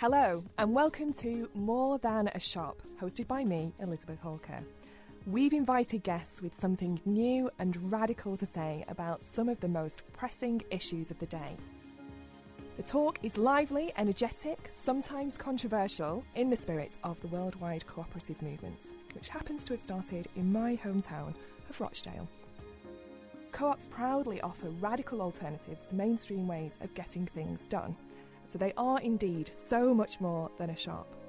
Hello, and welcome to More Than a Shop, hosted by me, Elizabeth Hawker. We've invited guests with something new and radical to say about some of the most pressing issues of the day. The talk is lively, energetic, sometimes controversial, in the spirit of the worldwide cooperative movement, which happens to have started in my hometown of Rochdale. Co ops proudly offer radical alternatives to mainstream ways of getting things done, so they are indeed so much more than a shop.